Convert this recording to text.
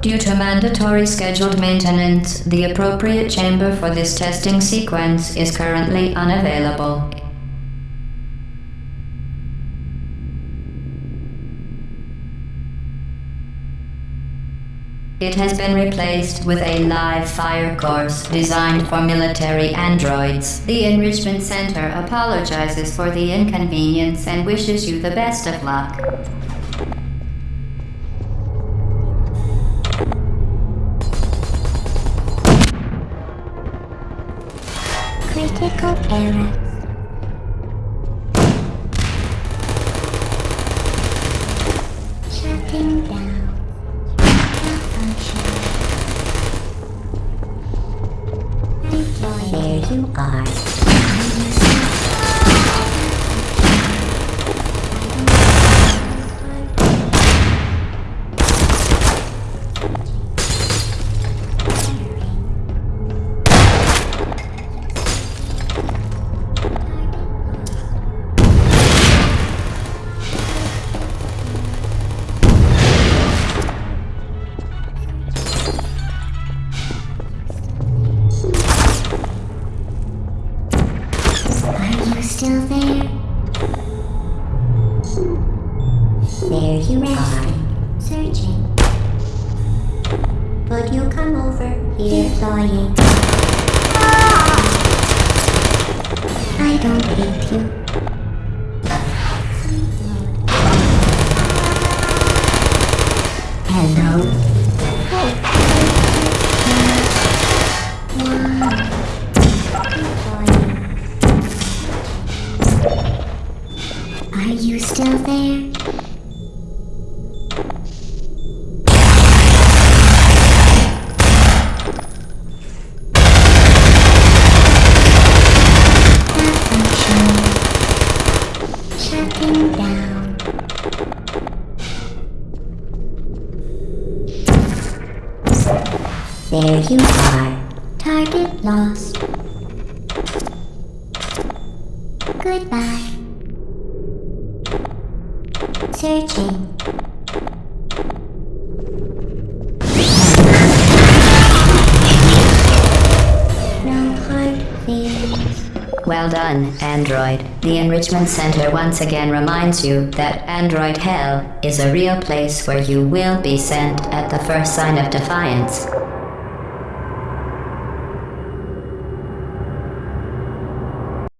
Due to mandatory scheduled maintenance, the appropriate chamber for this testing sequence is currently unavailable. It has been replaced with a live fire course designed for military androids. The Enrichment Center apologizes for the inconvenience and wishes you the best of luck. Critical error. Shutting down. Malfunction. Deploy. There you are. Still there? There you are. Searching. Would you come over here, Deploying. Ah! I don't hate you. Are you still there? There you are. Target lost. Goodbye. Searching. Well done, Android. The Enrichment Center once again reminds you that Android Hell is a real place where you will be sent at the first sign of defiance.